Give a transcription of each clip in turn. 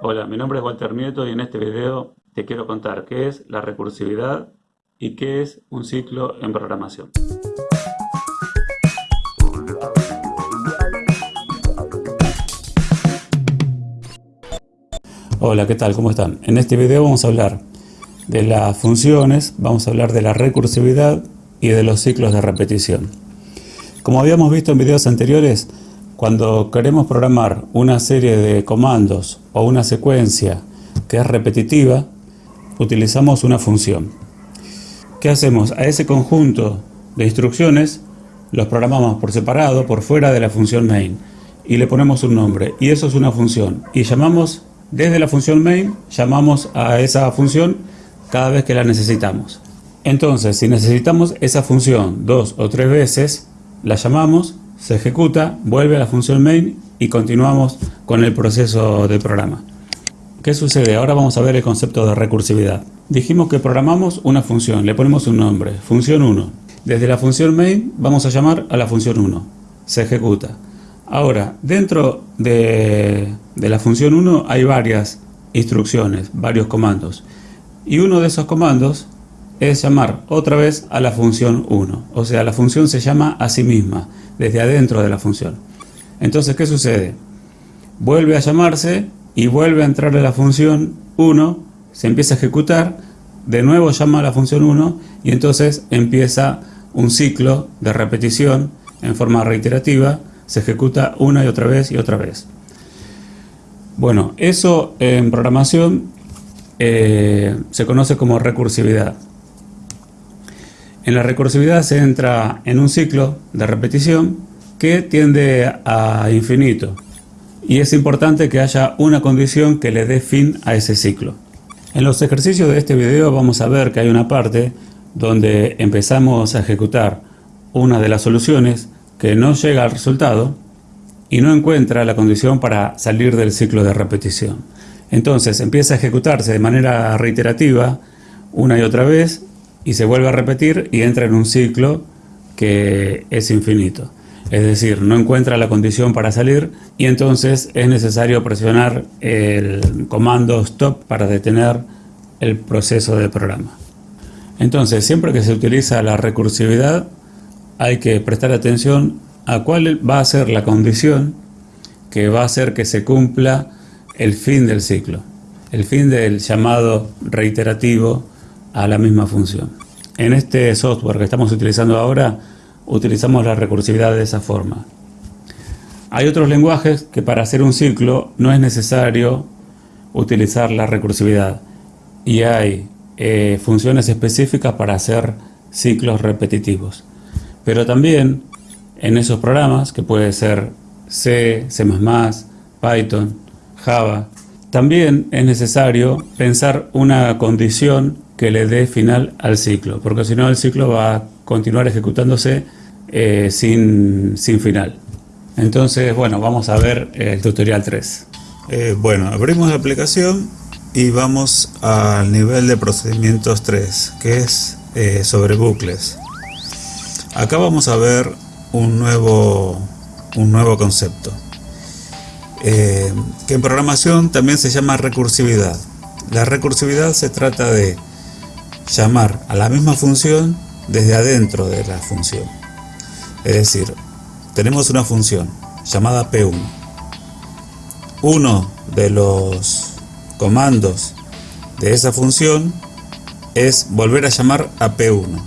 Hola, mi nombre es Walter Nieto y en este video te quiero contar qué es la recursividad y qué es un ciclo en programación. Hola, ¿qué tal? ¿Cómo están? En este video vamos a hablar de las funciones, vamos a hablar de la recursividad y de los ciclos de repetición. Como habíamos visto en videos anteriores, cuando queremos programar una serie de comandos o una secuencia que es repetitiva, utilizamos una función. ¿Qué hacemos? A ese conjunto de instrucciones los programamos por separado, por fuera de la función main, y le ponemos un nombre, y eso es una función. Y llamamos, desde la función main, llamamos a esa función cada vez que la necesitamos. Entonces, si necesitamos esa función dos o tres veces, la llamamos se ejecuta, vuelve a la función main y continuamos con el proceso del programa. ¿Qué sucede? Ahora vamos a ver el concepto de recursividad. Dijimos que programamos una función, le ponemos un nombre, función 1. Desde la función main vamos a llamar a la función 1. Se ejecuta. Ahora, dentro de, de la función 1 hay varias instrucciones, varios comandos. Y uno de esos comandos es llamar otra vez a la función 1. O sea, la función se llama a sí misma desde adentro de la función. Entonces, ¿qué sucede? Vuelve a llamarse y vuelve a entrar a la función 1, se empieza a ejecutar, de nuevo llama a la función 1 y entonces empieza un ciclo de repetición en forma reiterativa, se ejecuta una y otra vez y otra vez. Bueno, eso en programación eh, se conoce como recursividad. En la recursividad se entra en un ciclo de repetición que tiende a infinito y es importante que haya una condición que le dé fin a ese ciclo. En los ejercicios de este video vamos a ver que hay una parte donde empezamos a ejecutar una de las soluciones que no llega al resultado y no encuentra la condición para salir del ciclo de repetición. Entonces empieza a ejecutarse de manera reiterativa una y otra vez y se vuelve a repetir y entra en un ciclo que es infinito. Es decir, no encuentra la condición para salir y entonces es necesario presionar el comando stop para detener el proceso de programa. Entonces, siempre que se utiliza la recursividad, hay que prestar atención a cuál va a ser la condición que va a hacer que se cumpla el fin del ciclo, el fin del llamado reiterativo a la misma función. En este software que estamos utilizando ahora, utilizamos la recursividad de esa forma. Hay otros lenguajes que para hacer un ciclo no es necesario utilizar la recursividad y hay eh, funciones específicas para hacer ciclos repetitivos. Pero también en esos programas, que puede ser C, C++, Python, Java, también es necesario pensar una condición que le dé final al ciclo, porque si no el ciclo va a continuar ejecutándose eh, sin, sin, final. Entonces, bueno, vamos a ver el tutorial 3. Eh, bueno, abrimos la aplicación y vamos al nivel de procedimientos 3, que es eh, sobre bucles. Acá vamos a ver un nuevo, un nuevo concepto. Eh, que en programación también se llama recursividad. La recursividad se trata de llamar a la misma función desde adentro de la función. Es decir, tenemos una función llamada P1. Uno de los comandos de esa función es volver a llamar a P1.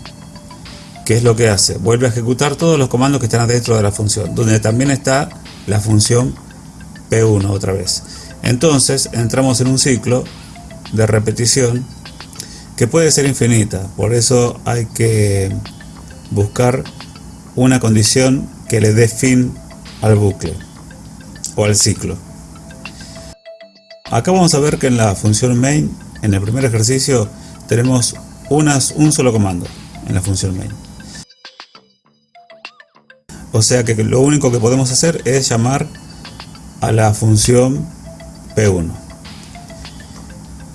¿Qué es lo que hace? Vuelve a ejecutar todos los comandos que están adentro de la función, donde también está la función P1 otra vez. Entonces entramos en un ciclo de repetición que puede ser infinita, por eso hay que buscar una condición que le dé fin al bucle o al ciclo. Acá vamos a ver que en la función main, en el primer ejercicio, tenemos unas, un solo comando en la función main. O sea que lo único que podemos hacer es llamar a la función P1.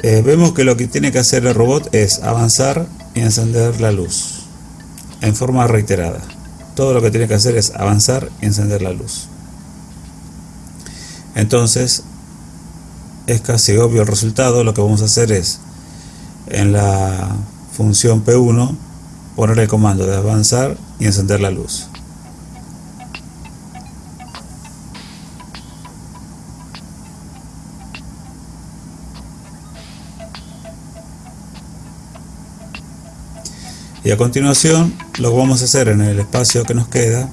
Eh, vemos que lo que tiene que hacer el robot es avanzar y encender la luz en forma reiterada. Todo lo que tiene que hacer es avanzar y encender la luz. Entonces, es casi obvio el resultado, lo que vamos a hacer es en la función P1 poner el comando de avanzar y encender la luz. Y a continuación lo que vamos a hacer en el espacio que nos queda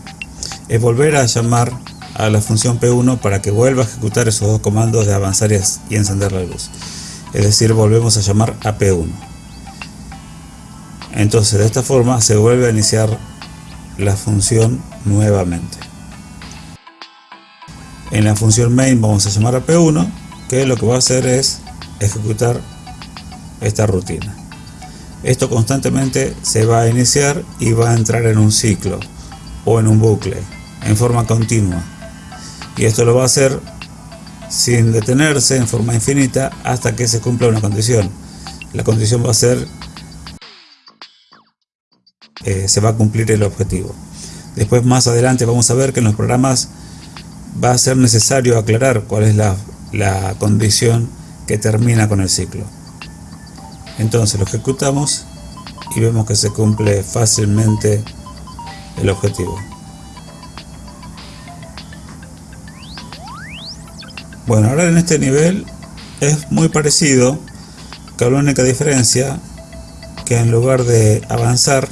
es volver a llamar a la función P1 para que vuelva a ejecutar esos dos comandos de avanzar y encender la luz. Es decir, volvemos a llamar a P1. Entonces de esta forma se vuelve a iniciar la función nuevamente. En la función main vamos a llamar a P1 que lo que va a hacer es ejecutar esta rutina. Esto constantemente se va a iniciar y va a entrar en un ciclo o en un bucle en forma continua. Y esto lo va a hacer sin detenerse en forma infinita hasta que se cumpla una condición. La condición va a ser eh, se va a cumplir el objetivo. Después más adelante vamos a ver que en los programas va a ser necesario aclarar cuál es la, la condición que termina con el ciclo. Entonces lo ejecutamos y vemos que se cumple fácilmente el objetivo. Bueno, ahora en este nivel es muy parecido, que la única diferencia que en lugar de avanzar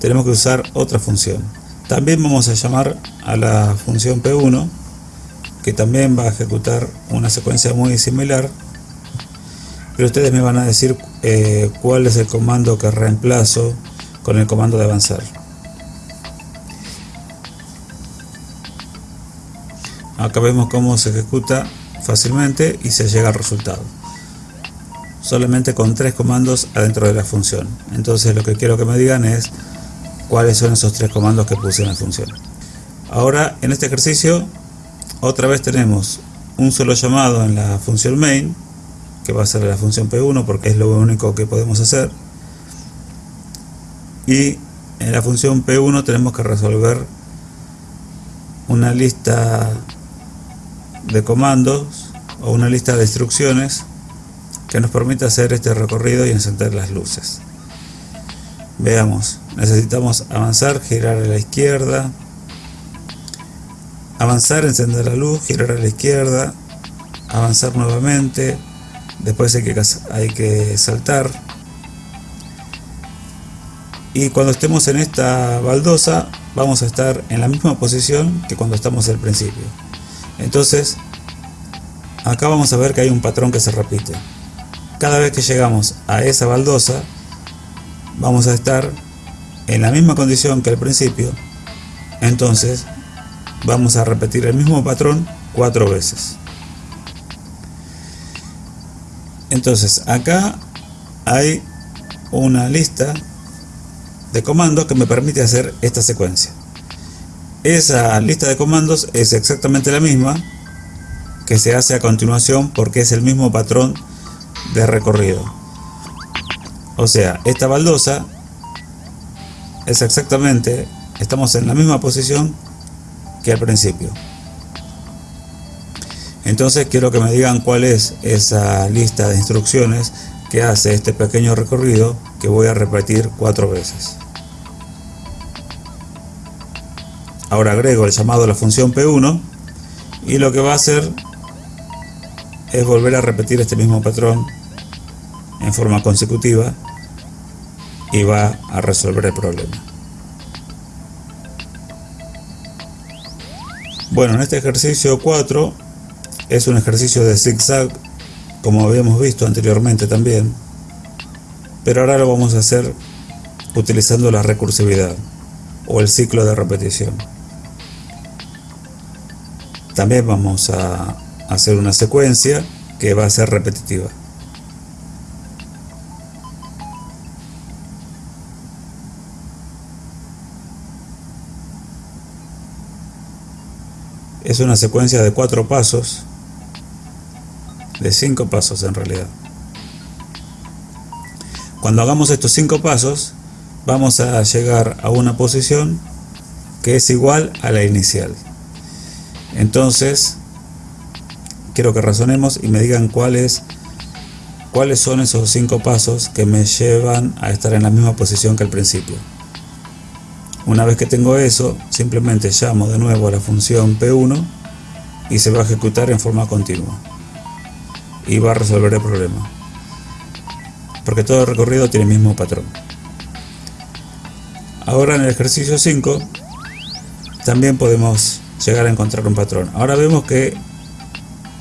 tenemos que usar otra función. También vamos a llamar a la función P1 que también va a ejecutar una secuencia muy similar pero ustedes me van a decir eh, cuál es el comando que reemplazo con el comando de avanzar. Acá vemos cómo se ejecuta fácilmente y se llega al resultado. Solamente con tres comandos adentro de la función. Entonces lo que quiero que me digan es cuáles son esos tres comandos que puse en la función. Ahora en este ejercicio otra vez tenemos un solo llamado en la función main que va a ser la función P1 porque es lo único que podemos hacer. Y en la función P1 tenemos que resolver una lista de comandos o una lista de instrucciones que nos permita hacer este recorrido y encender las luces. Veamos necesitamos avanzar, girar a la izquierda. Avanzar, encender la luz, girar a la izquierda. Avanzar nuevamente después hay que, hay que saltar. Y cuando estemos en esta baldosa vamos a estar en la misma posición que cuando estamos al principio. Entonces acá vamos a ver que hay un patrón que se repite. Cada vez que llegamos a esa baldosa vamos a estar en la misma condición que al principio. Entonces vamos a repetir el mismo patrón cuatro veces entonces acá hay una lista de comandos que me permite hacer esta secuencia. Esa lista de comandos es exactamente la misma que se hace a continuación porque es el mismo patrón de recorrido. O sea esta baldosa es exactamente estamos en la misma posición que al principio entonces quiero que me digan cuál es esa lista de instrucciones que hace este pequeño recorrido que voy a repetir cuatro veces. Ahora agrego el llamado a la función P1 y lo que va a hacer es volver a repetir este mismo patrón en forma consecutiva y va a resolver el problema. Bueno, en este ejercicio 4 es un ejercicio de zigzag, como habíamos visto anteriormente también, pero ahora lo vamos a hacer utilizando la recursividad o el ciclo de repetición. También vamos a hacer una secuencia que va a ser repetitiva. Es una secuencia de cuatro pasos de cinco pasos en realidad. Cuando hagamos estos cinco pasos, vamos a llegar a una posición que es igual a la inicial. Entonces, quiero que razonemos y me digan cuáles cuáles son esos cinco pasos que me llevan a estar en la misma posición que al principio. Una vez que tengo eso, simplemente llamo de nuevo a la función P1 y se va a ejecutar en forma continua. Y va a resolver el problema. Porque todo el recorrido tiene el mismo patrón. Ahora en el ejercicio 5 también podemos llegar a encontrar un patrón. Ahora vemos que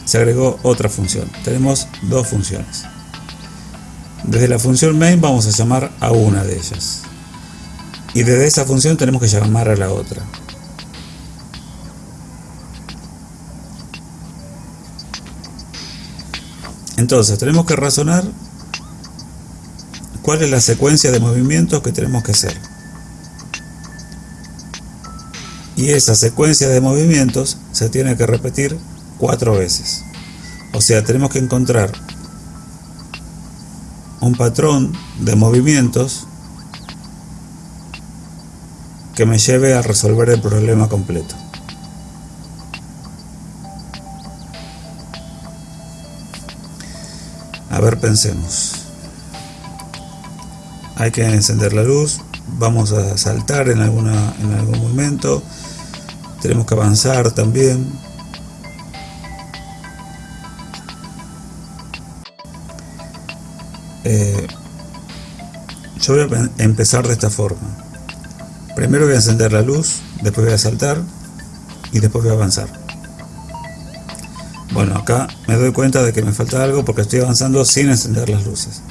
se agregó otra función. Tenemos dos funciones. Desde la función main vamos a llamar a una de ellas y desde esa función tenemos que llamar a la otra. Entonces tenemos que razonar cuál es la secuencia de movimientos que tenemos que hacer. Y esa secuencia de movimientos se tiene que repetir cuatro veces. O sea, tenemos que encontrar un patrón de movimientos que me lleve a resolver el problema completo. A ver, pensemos. Hay que encender la luz, vamos a saltar en, en algún momento, tenemos que avanzar también. Eh, yo voy a empezar de esta forma. Primero voy a encender la luz, después voy a saltar y después voy a avanzar. Bueno, acá me doy cuenta de que me falta algo porque estoy avanzando sin encender las luces.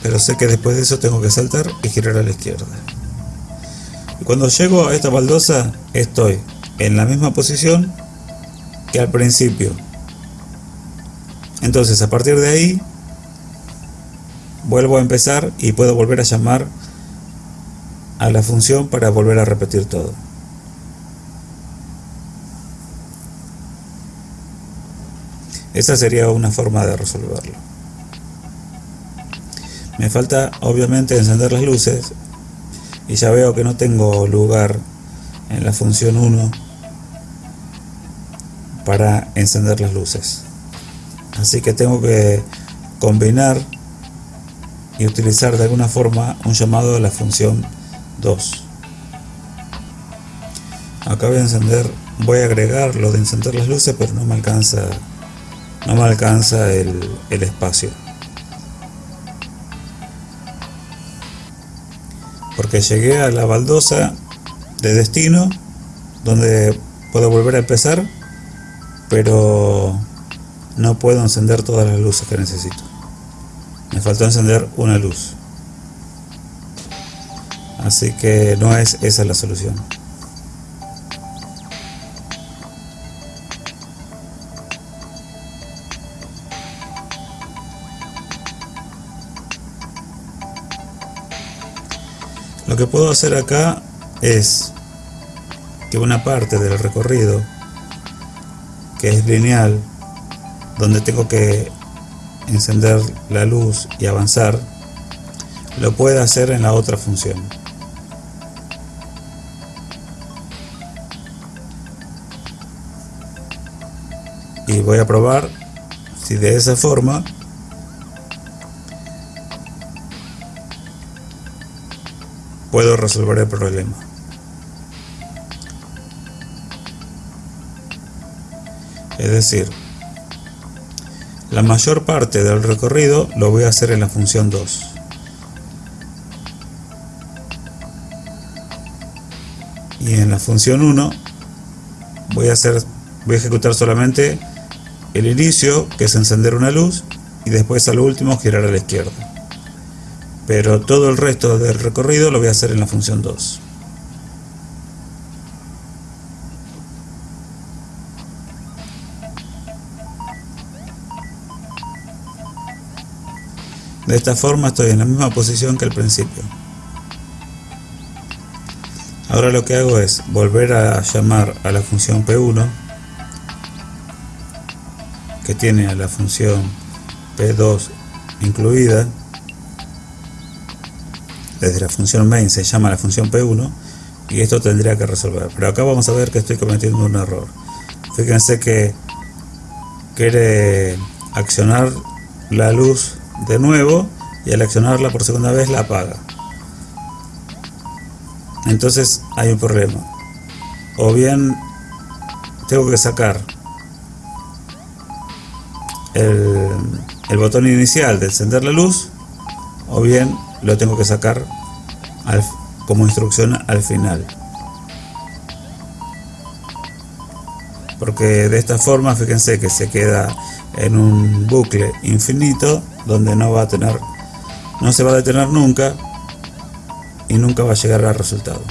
Pero sé que después de eso tengo que saltar y girar a la izquierda. Y cuando llego a esta baldosa estoy en la misma posición que al principio entonces a partir de ahí vuelvo a empezar y puedo volver a llamar a la función para volver a repetir todo. Esa sería una forma de resolverlo. Me falta obviamente encender las luces y ya veo que no tengo lugar en la función 1 para encender las luces así que tengo que combinar y utilizar de alguna forma un llamado de la función 2 acá voy a encender voy a agregar lo de encender las luces pero no me alcanza no me alcanza el, el espacio porque llegué a la baldosa de destino donde puedo volver a empezar pero no puedo encender todas las luces que necesito. Me faltó encender una luz. Así que no es esa la solución. Lo que puedo hacer acá es que una parte del recorrido que es lineal donde tengo que encender la luz y avanzar, lo puedo hacer en la otra función. Voy a probar si de esa forma puedo resolver el problema. Es decir, la mayor parte del recorrido lo voy a hacer en la función 2. Y en la función 1 voy a hacer voy a ejecutar solamente el inicio, que es encender una luz, y después al último girar a la izquierda. Pero todo el resto del recorrido lo voy a hacer en la función 2. De esta forma estoy en la misma posición que al principio. Ahora lo que hago es volver a llamar a la función P1 que tiene a la función P2 incluida desde la función main se llama la función P1 y esto tendría que resolver. Pero acá vamos a ver que estoy cometiendo un error. Fíjense que quiere accionar la luz de nuevo y al accionarla por segunda vez la apaga. Entonces hay un problema. O bien tengo que sacar el, botón inicial de encender la luz o bien lo tengo que sacar como instrucción al final. Porque de esta forma, fíjense que se queda en un bucle infinito donde no va a tener, no se va a detener nunca y nunca va a llegar al resultado.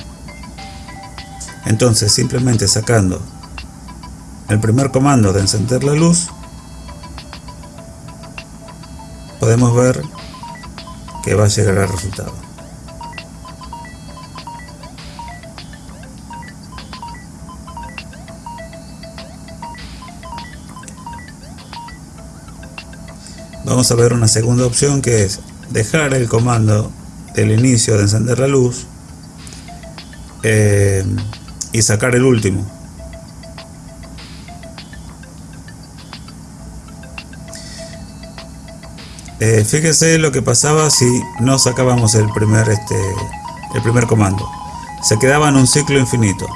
Entonces, simplemente sacando el primer comando de encender la luz, podemos ver que va a llegar al resultado. Vamos a ver una segunda opción que es dejar el comando del inicio de encender la luz eh, y sacar el último. Eh, fíjese lo que pasaba si no sacábamos el primer, este, el primer comando. Se quedaba en un ciclo infinito,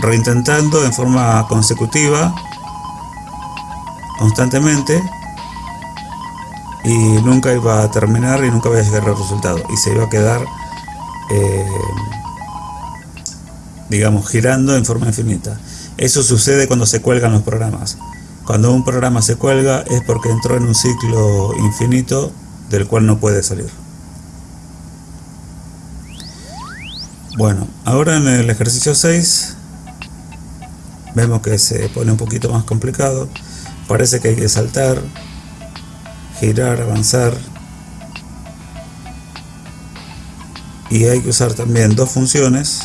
reintentando en forma consecutiva, constantemente, y nunca iba a terminar y nunca iba a llegar al resultado. Y se iba a quedar, eh, digamos, girando en forma infinita. Eso sucede cuando se cuelgan los programas. Cuando un programa se cuelga es porque entró en un ciclo infinito del cual no puede salir. Bueno, ahora en el ejercicio 6 vemos que se pone un poquito más complicado. Parece que hay que saltar, girar, avanzar. Y hay que usar también dos funciones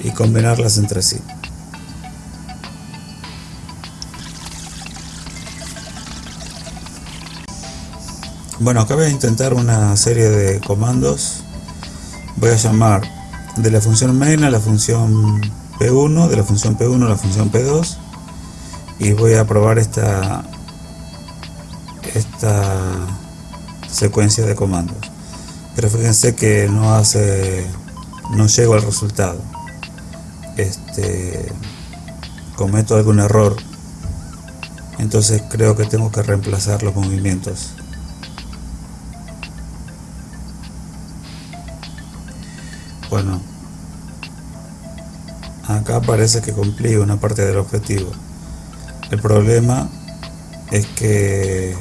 y combinarlas entre sí. Bueno, acá voy a intentar una serie de comandos. Voy a llamar de la función main a la función P1, de la función P1 a la función P2 y voy a probar esta esta secuencia de comandos. Pero fíjense que no hace no llego al resultado. Este cometo algún error. Entonces creo que tengo que reemplazar los movimientos. Bueno, acá parece que cumplí una parte del objetivo. El problema es que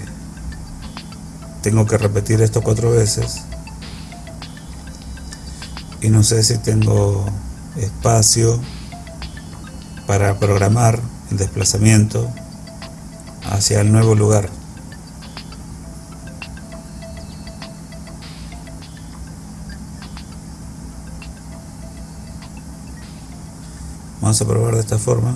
tengo que repetir esto cuatro veces y no sé si tengo espacio para programar el desplazamiento hacia el nuevo lugar. Vamos a probar de esta forma.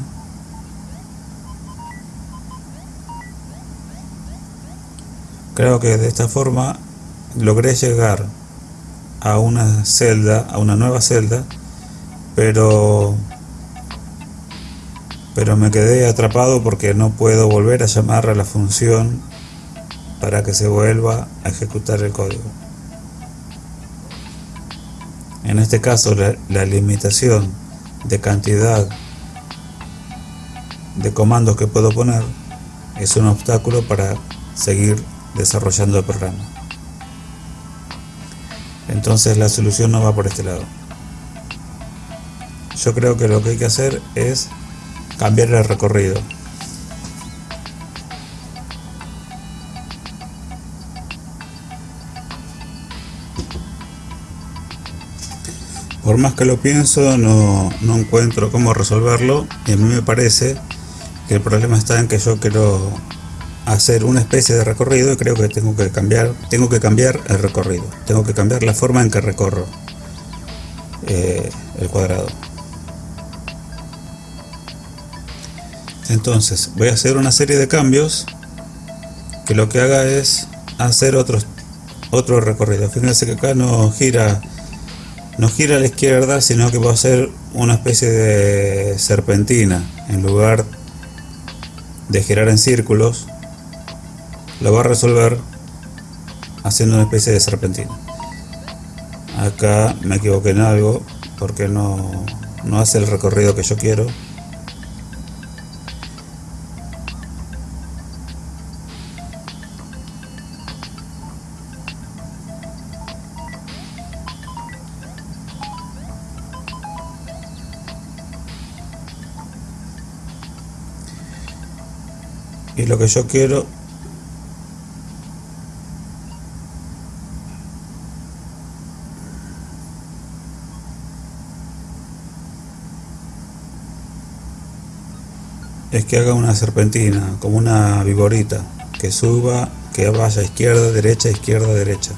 Creo que de esta forma logré llegar a una celda, a una nueva celda, pero pero me quedé atrapado porque no puedo volver a llamar a la función para que se vuelva a ejecutar el código. En este caso la, la limitación de cantidad de comandos que puedo poner es un obstáculo para seguir desarrollando el programa. Entonces la solución no va por este lado. Yo creo que lo que hay que hacer es cambiar el recorrido. Por más que lo pienso, no, no encuentro cómo resolverlo. Y a mí me parece que el problema está en que yo quiero hacer una especie de recorrido y creo que tengo que cambiar tengo que cambiar el recorrido. Tengo que cambiar la forma en que recorro eh, el cuadrado. Entonces voy a hacer una serie de cambios que lo que haga es hacer otros, otro recorrido. Fíjense que acá no gira, no gira a la izquierda, sino que va a ser una especie de serpentina. En lugar de girar en círculos, lo va a resolver haciendo una especie de serpentina. Acá me equivoqué en algo porque no, no hace el recorrido que yo quiero. Y lo que yo quiero es que haga una serpentina, como una viborita, que suba, que vaya izquierda, derecha, izquierda, derecha.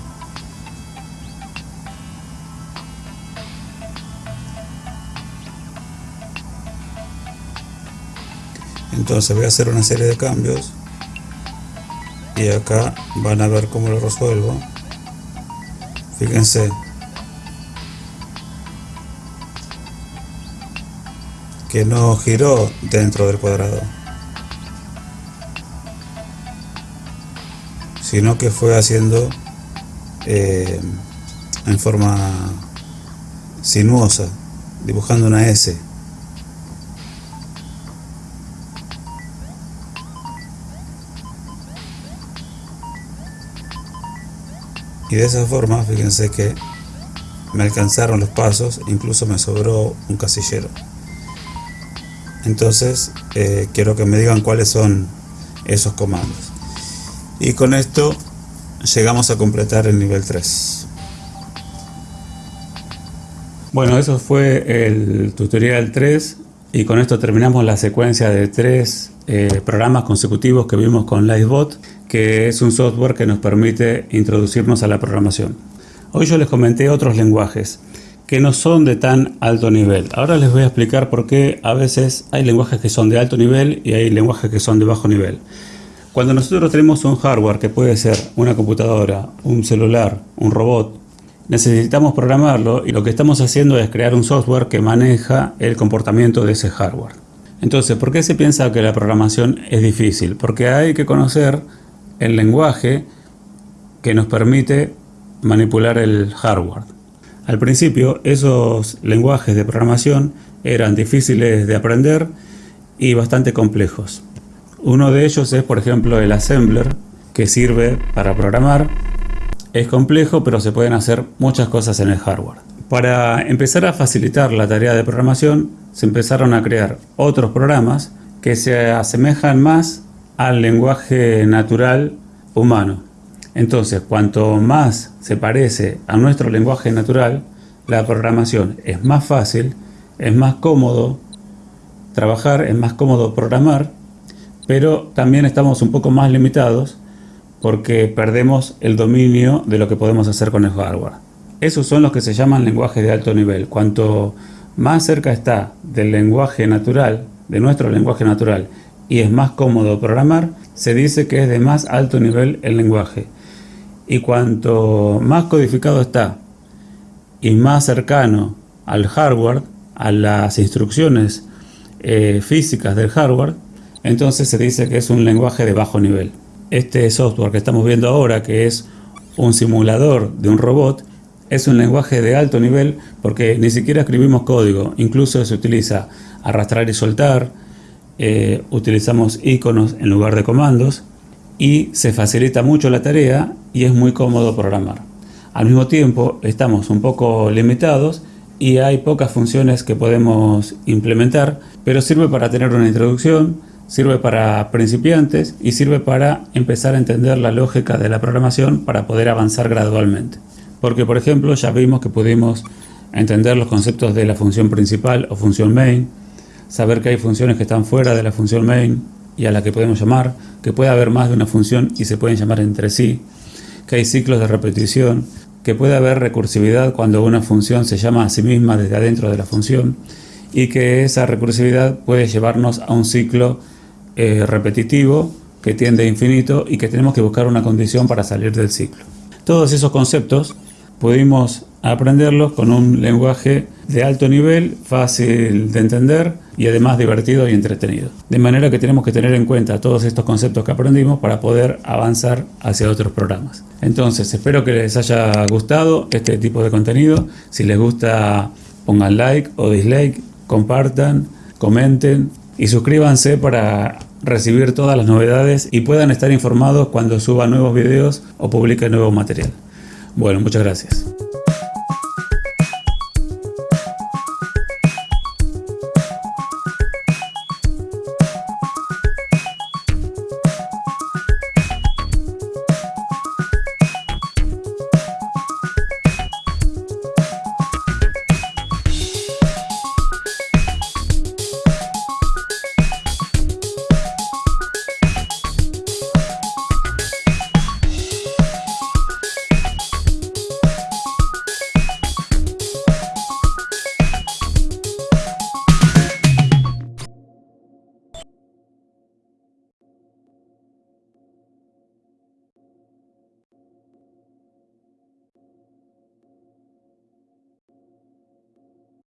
Entonces voy a hacer una serie de cambios. Y acá van a ver cómo lo resuelvo. Fíjense. Que no giró dentro del cuadrado. Sino que fue haciendo eh, en forma sinuosa dibujando una S y de esa forma fíjense que me alcanzaron los pasos incluso me sobró un casillero. Entonces eh, quiero que me digan cuáles son esos comandos. Y con esto llegamos a completar el nivel 3 bueno eso fue el tutorial 3 y con esto terminamos la secuencia de tres eh, programas consecutivos que vimos con Livebot que es un software que nos permite introducirnos a la programación. Hoy yo les comenté otros lenguajes que no son de tan alto nivel. Ahora les voy a explicar por qué a veces hay lenguajes que son de alto nivel y hay lenguajes que son de bajo nivel. Cuando nosotros tenemos un hardware que puede ser una computadora, un celular, un robot, necesitamos programarlo y lo que estamos haciendo es crear un software que maneja el comportamiento de ese hardware. Entonces, ¿por qué se piensa que la programación es difícil? Porque hay que conocer el lenguaje que nos permite manipular el hardware. Al principio esos lenguajes de programación eran difíciles de aprender y bastante complejos. Uno de ellos es por ejemplo el assembler que sirve para programar. Es complejo pero se pueden hacer muchas cosas en el hardware. Para empezar a facilitar la tarea de programación se empezaron a crear otros programas que se asemejan más al lenguaje natural humano. Entonces, cuanto más se parece a nuestro lenguaje natural, la programación es más fácil, es más cómodo trabajar, es más cómodo programar, pero también estamos un poco más limitados porque perdemos el dominio de lo que podemos hacer con el hardware. Esos son los que se llaman lenguajes de alto nivel. Cuanto más cerca está del lenguaje natural, de nuestro lenguaje natural, y es más cómodo programar, se dice que es de más alto nivel el lenguaje. Y cuanto más codificado está y más cercano al hardware, a las instrucciones eh, físicas del hardware, entonces se dice que es un lenguaje de bajo nivel. Este software que estamos viendo ahora, que es un simulador de un robot, es un lenguaje de alto nivel porque ni siquiera escribimos código, incluso se utiliza arrastrar y soltar, eh, utilizamos iconos en lugar de comandos y se facilita mucho la tarea y es muy cómodo programar. Al mismo tiempo estamos un poco limitados y hay pocas funciones que podemos implementar, pero sirve para tener una introducción, sirve para principiantes y sirve para empezar a entender la lógica de la programación para poder avanzar gradualmente. Porque por ejemplo ya vimos que pudimos entender los conceptos de la función principal o función main, saber que hay funciones que están fuera de la función main y a la que podemos llamar, que puede haber más de una función y se pueden llamar entre sí, que hay ciclos de repetición, que puede haber recursividad cuando una función se llama a sí misma desde adentro de la función y que esa recursividad puede llevarnos a un ciclo eh, repetitivo que tiende a infinito y que tenemos que buscar una condición para salir del ciclo. Todos esos conceptos pudimos aprenderlos con un lenguaje de alto nivel, fácil de entender y además divertido y entretenido. De manera que tenemos que tener en cuenta todos estos conceptos que aprendimos para poder avanzar hacia otros programas. Entonces, espero que les haya gustado este tipo de contenido. Si les gusta, pongan like o dislike, compartan, comenten y suscríbanse para recibir todas las novedades y puedan estar informados cuando suba nuevos videos o publique nuevo material. Bueno, muchas gracias.